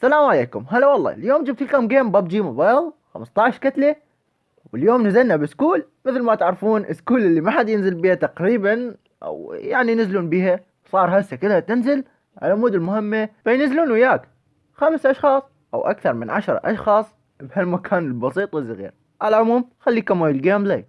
السلام عليكم. هلا والله اليوم جبت لكم game ببجي موبايل 15 قتلة. واليوم نزلنا ب School مثل ما تعرفون School اللي ما حد ينزل بيها تقريبا أو يعني ينزلون بيها. صار هسه كلها تنزل على مود المهمة فينزلون وياك. خمس أشخاص أو أكثر من عشر أشخاص بهالمكان البسيط والصغير. على العموم خليكم ويا ال gameplay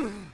Ugh.